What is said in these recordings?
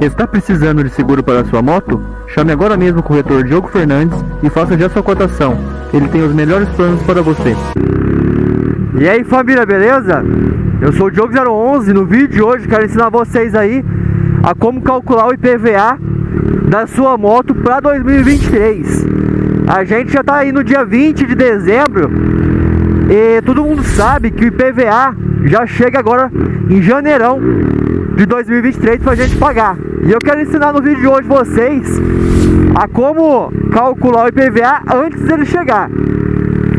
Está precisando de seguro para sua moto? Chame agora mesmo o corretor Diogo Fernandes e faça já sua cotação. Ele tem os melhores planos para você. E aí família, beleza? Eu sou o Diogo011 no vídeo de hoje quero ensinar vocês aí a como calcular o IPVA da sua moto para 2023 A gente já está aí no dia 20 de dezembro e todo mundo sabe que o IPVA já chega agora em janeirão de 2023 para a gente pagar. E eu quero ensinar no vídeo de hoje vocês a como calcular o IPVA antes dele chegar.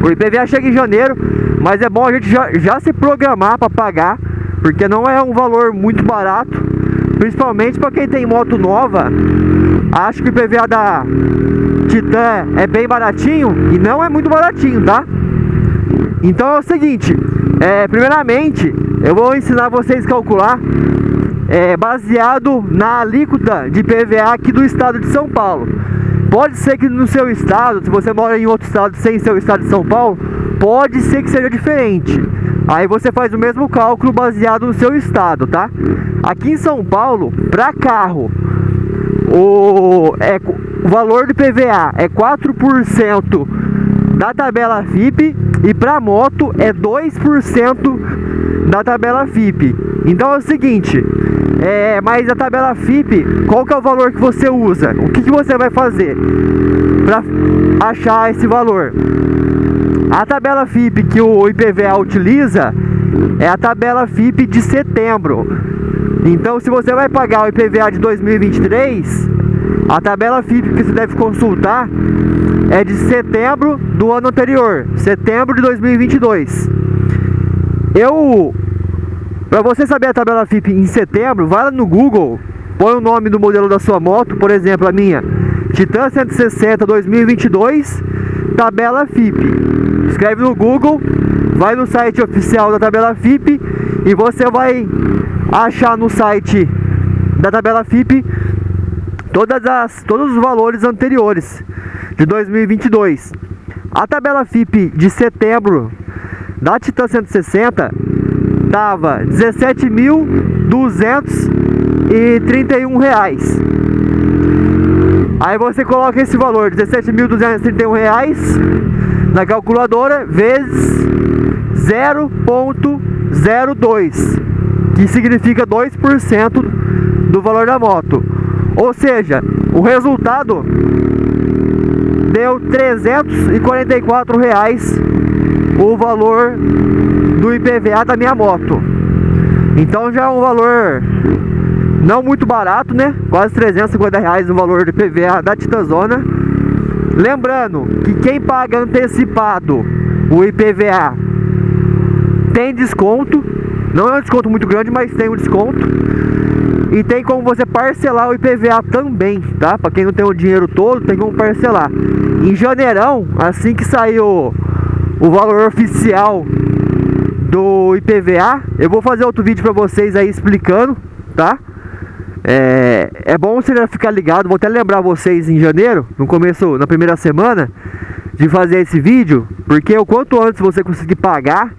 O IPVA chega em janeiro, mas é bom a gente já, já se programar para pagar, porque não é um valor muito barato, principalmente para quem tem moto nova. Acho que o IPVA da Titan é bem baratinho e não é muito baratinho, tá? Então é o seguinte, é, primeiramente eu vou ensinar vocês a calcular é, baseado na alíquota de PVA aqui do estado de São Paulo. Pode ser que no seu estado, se você mora em outro estado sem seu estado de São Paulo, pode ser que seja diferente. Aí você faz o mesmo cálculo baseado no seu estado, tá? Aqui em São Paulo, para carro, o, é, o valor do PVA é 4% da tabela FIP e para moto é 2% da tabela FIP. Então é o seguinte, é, mas a tabela FIP, qual que é o valor que você usa? O que, que você vai fazer para achar esse valor? A tabela FIP que o IPVA utiliza é a tabela FIP de setembro. Então se você vai pagar o IPVA de 2023, a tabela FIP que você deve consultar é de setembro do ano anterior, setembro de 2022. Eu, para você saber a tabela FIP em setembro, vai lá no Google, põe o nome do modelo da sua moto, por exemplo, a minha Titan 160 2022, tabela FIP. Escreve no Google, vai no site oficial da tabela FIP e você vai achar no site da tabela FIP todas as, todos os valores anteriores de 2022. A tabela FIP de setembro da Titan 160 dava 17.231 reais. Aí você coloca esse valor, 17.231 reais na calculadora vezes 0.02, que significa 2% do valor da moto. Ou seja, o resultado deu 344 reais o valor do IPVA da minha moto. Então já é um valor não muito barato, né? Quase 350 reais o valor do IPVA da Titanzona. Lembrando que quem paga antecipado o IPVA tem desconto. Não é um desconto muito grande, mas tem um desconto. E tem como você parcelar o IPVA também, tá? Para quem não tem o dinheiro todo, tem como parcelar. Em janeirão, assim que saiu o valor oficial do IPVA, eu vou fazer outro vídeo para vocês aí explicando, tá? É, é bom você ficar ligado, vou até lembrar vocês em janeiro, no começo, na primeira semana, de fazer esse vídeo, porque o quanto antes você conseguir pagar,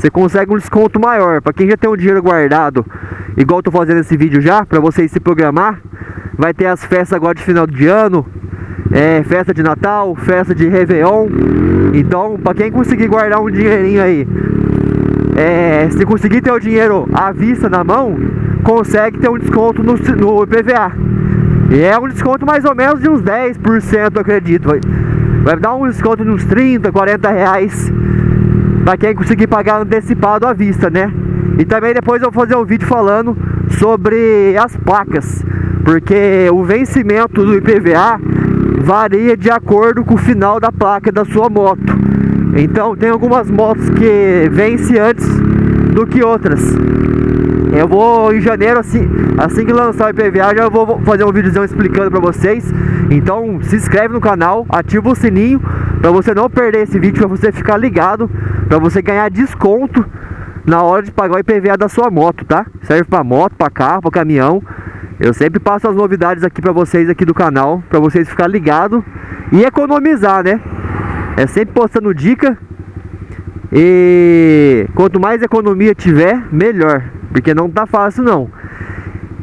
você consegue um desconto maior. Para quem já tem o dinheiro guardado igual eu tô fazendo esse vídeo já, para vocês se programar. Vai ter as festas agora de final de ano, é, festa de Natal, festa de Réveillon. Então, para quem conseguir guardar um dinheirinho aí, é, se conseguir ter o dinheiro à vista na mão, consegue ter um desconto no, no IPVA. E é um desconto mais ou menos de uns 10%, eu acredito. Vai, vai dar um desconto de uns 30, 40 reais para quem conseguir pagar antecipado à vista, né? E também depois eu vou fazer um vídeo falando sobre as placas, porque o vencimento do IPVA varia de acordo com o final da placa da sua moto. Então tem algumas motos que vencem antes do que outras. Eu vou em janeiro, assim, assim que lançar o IPVA, já vou fazer um vídeo explicando para vocês. Então se inscreve no canal, ativa o sininho para você não perder esse vídeo, para você ficar ligado, para você ganhar desconto na hora de pagar o IPVA da sua moto, tá? Serve para moto, para carro, para caminhão. Eu sempre passo as novidades aqui para vocês aqui do canal, para vocês ficar ligado e economizar, né? É sempre postando dica. E quanto mais economia tiver, melhor, porque não tá fácil não.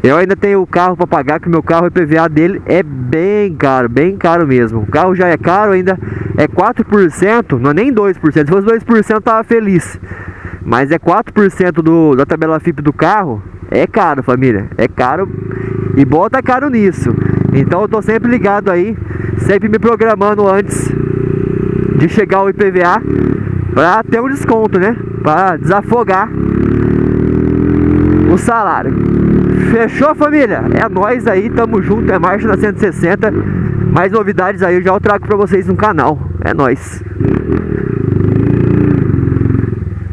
Eu ainda tenho o carro para pagar, que meu carro, o IPVA dele é bem caro, bem caro mesmo. O carro já é caro, ainda é 4%, não é nem 2%. Se fosse 2% eu tava feliz. Mas é 4% do, da tabela FIP do carro, é caro, família. É caro e bota caro nisso. Então eu tô sempre ligado aí, sempre me programando antes de chegar o IPVA para ter um desconto, né? Para desafogar o salário. Fechou, família? É nós aí, tamo junto, é Marcha na 160. Mais novidades aí eu já trago pra vocês no canal. É nós.